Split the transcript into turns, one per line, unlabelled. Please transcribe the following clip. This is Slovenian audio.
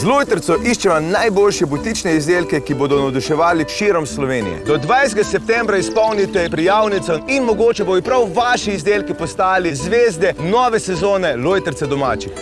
Z Lojtrco iščeva najboljše butične izdelke, ki bodo navduševali širom Slovenije. Do 20. septembra izpolnite prijavnico in mogoče bojo prav vaši izdelki postali zvezde nove sezone Lojtrce domačih.